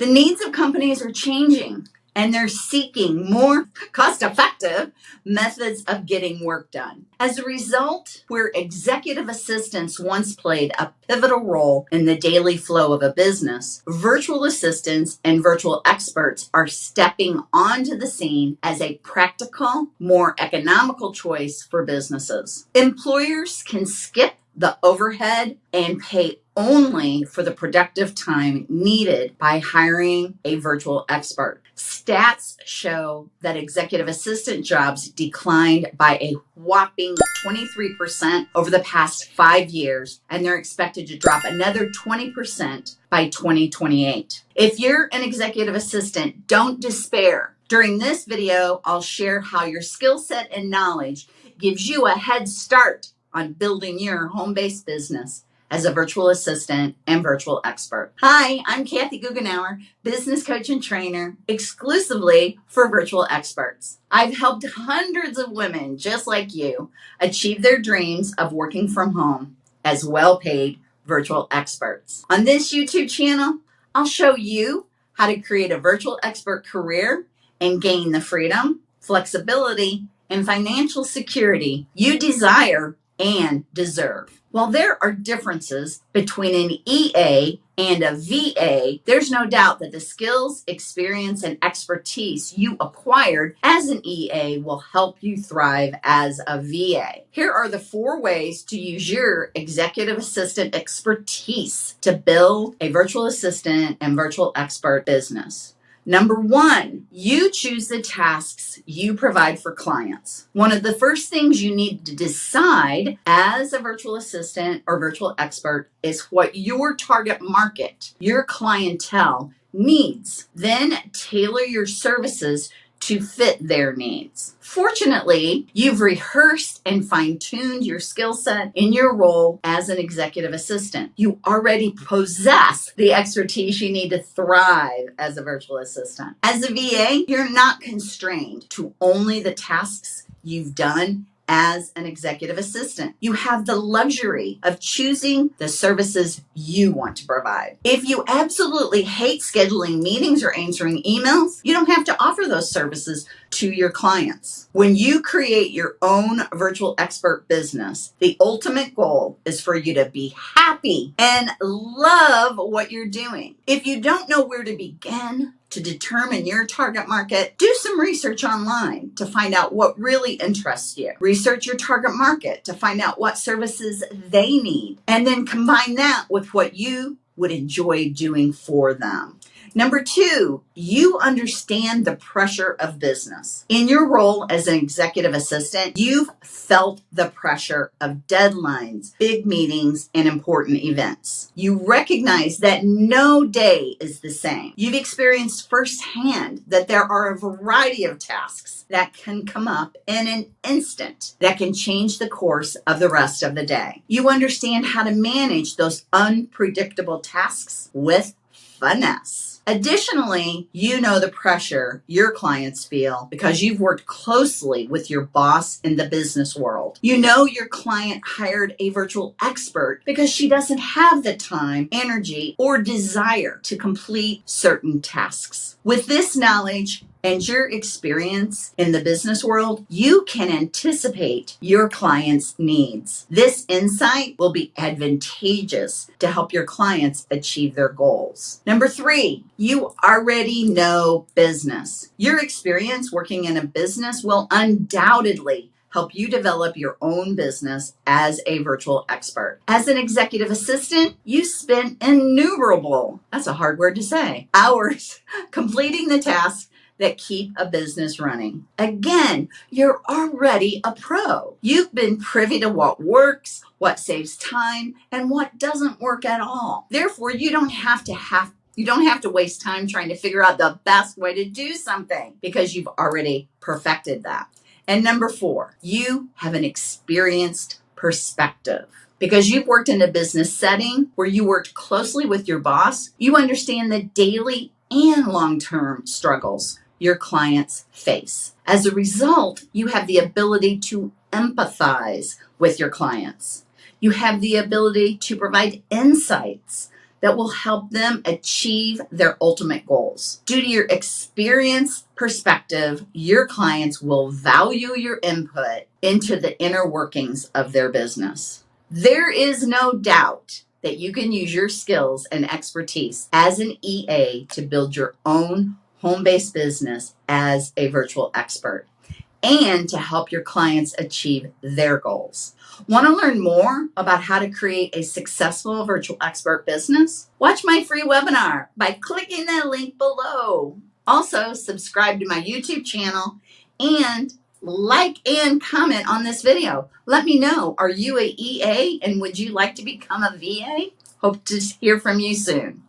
The needs of companies are changing and they're seeking more cost effective methods of getting work done. As a result, where executive assistants once played a pivotal role in the daily flow of a business, virtual assistants and virtual experts are stepping onto the scene as a practical, more economical choice for businesses. Employers can skip the overhead and pay only for the productive time needed by hiring a virtual expert. Stats show that executive assistant jobs declined by a whopping 23% over the past five years, and they're expected to drop another 20% by 2028. If you're an executive assistant, don't despair. During this video, I'll share how your skill set and knowledge gives you a head start on building your home based business as a virtual assistant and virtual expert. Hi, I'm Kathy Goughenour, business coach and trainer exclusively for virtual experts. I've helped hundreds of women just like you achieve their dreams of working from home as well paid virtual experts. On this YouTube channel, I'll show you how to create a virtual expert career and gain the freedom, flexibility, and financial security you desire and deserve. While there are differences between an EA and a VA, there's no doubt that the skills, experience, and expertise you acquired as an EA will help you thrive as a VA. Here are the four ways to use your executive assistant expertise to build a virtual assistant and virtual expert business. Number one, you choose the tasks you provide for clients. One of the first things you need to decide as a virtual assistant or virtual expert is what your target market, your clientele needs. Then tailor your services to fit their needs. Fortunately, you've rehearsed and fine tuned your skill set in your role as an executive assistant. You already possess the expertise you need to thrive as a virtual assistant. As a VA, you're not constrained to only the tasks you've done as an executive assistant. You have the luxury of choosing the services you want to provide. If you absolutely hate scheduling meetings or answering emails, you don't have to offer those services to your clients. When you create your own virtual expert business, the ultimate goal is for you to be happy and love what you're doing. If you don't know where to begin, to determine your target market, do some research online to find out what really interests you. Research your target market to find out what services they need, and then combine that with what you would enjoy doing for them. Number two, you understand the pressure of business. In your role as an executive assistant, you've felt the pressure of deadlines, big meetings, and important events. You recognize that no day is the same. You've experienced firsthand that there are a variety of tasks that can come up in an instant that can change the course of the rest of the day. You understand how to manage those unpredictable tasks with finesse. Additionally, you know the pressure your clients feel because you've worked closely with your boss in the business world. You know your client hired a virtual expert because she doesn't have the time, energy, or desire to complete certain tasks. With this knowledge, and your experience in the business world, you can anticipate your client's needs. This insight will be advantageous to help your clients achieve their goals. Number three, you already know business. Your experience working in a business will undoubtedly help you develop your own business as a virtual expert. As an executive assistant, you spend innumerable, that's a hard word to say, hours completing the tasks that keep a business running. Again, you're already a pro. You've been privy to what works, what saves time, and what doesn't work at all. Therefore, you don't have to have you don't have to waste time trying to figure out the best way to do something because you've already perfected that. And number 4, you have an experienced perspective because you've worked in a business setting where you worked closely with your boss, you understand the daily and long term struggles your clients face. As a result, you have the ability to empathize with your clients. You have the ability to provide insights that will help them achieve their ultimate goals. Due to your experience perspective, your clients will value your input into the inner workings of their business. There is no doubt that you can use your skills and expertise as an EA to build your own home based business as a virtual expert and to help your clients achieve their goals. Want to learn more about how to create a successful virtual expert business? Watch my free webinar by clicking the link below. Also, subscribe to my YouTube channel and like and comment on this video. Let me know, are you a EA and would you like to become a VA? Hope to hear from you soon.